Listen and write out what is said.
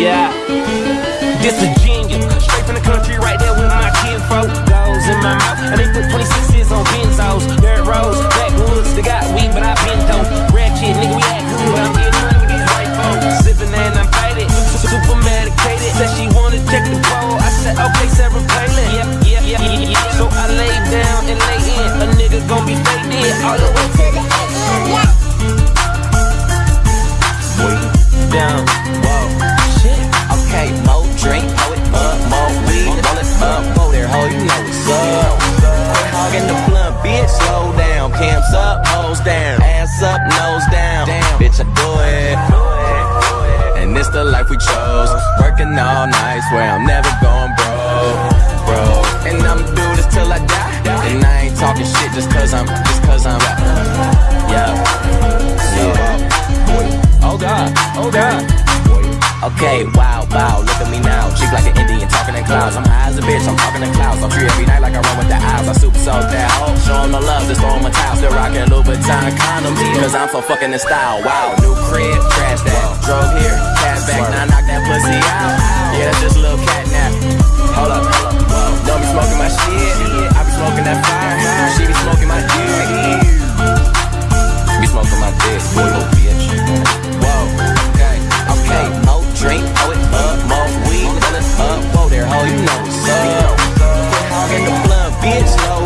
Yeah, this Virginia, straight ass up, nose down. Damn, bitch, I do it. And it's the life we chose. Working all night, swear I'm never going broke, bro. And I'ma do this till I die. And I ain't talking shit just cause I'm, just cause I'm, yeah. Yeah. Oh God, oh God. Okay, wow, wow, look at me now. Cheek like an Indian, talking in clouds. I'm high as a bitch, I'm talking in clouds. I'm free every night like I run with the eyes. I super soak that hoe. Show 'em the love, just throw 'em a towel. Still rocking buying condoms, cause I'm so fucking in style. Wow, new crib, trash that. Drove here, cash back, now knock that pussy out. Yeah, that's just a little cat nap. Hold up, hold up, don't be smoking my shit. I be smoking that fire, she be smoking my dick. Be smoking my dick, little bitch. Whoa, okay, okay, no drink, oh it up, more weed, up, whoa there, ho, you know.